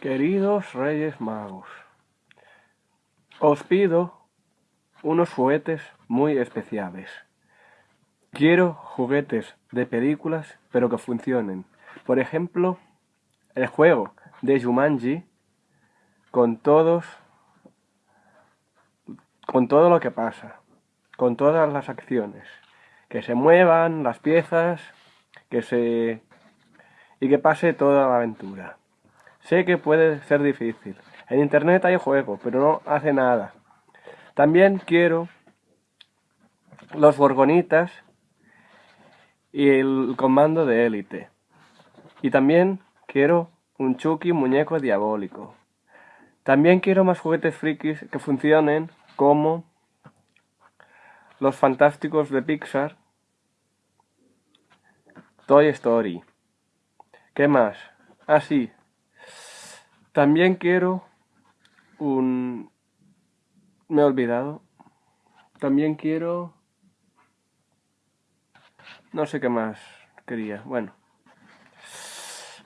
Queridos Reyes Magos, os pido unos juguetes muy especiales. Quiero juguetes de películas, pero que funcionen. Por ejemplo, el juego de Jumanji con todos con todo lo que pasa, con todas las acciones, que se muevan las piezas, que se y que pase toda la aventura. Sé que puede ser difícil. En internet hay juego, pero no hace nada. También quiero los Gorgonitas y el comando de élite. Y también quiero un Chucky muñeco diabólico. También quiero más juguetes frikis que funcionen como los fantásticos de Pixar, Toy Story. ¿Qué más? Ah, sí, también quiero un... Me he olvidado. También quiero... No sé qué más quería. Bueno.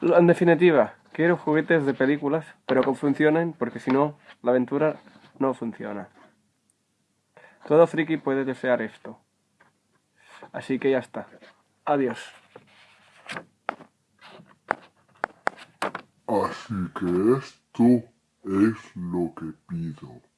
En definitiva, quiero juguetes de películas, pero que funcionen, porque si no, la aventura no funciona. Todo friki puede desear esto. Así que ya está. Adiós. Así que esto es lo que pido.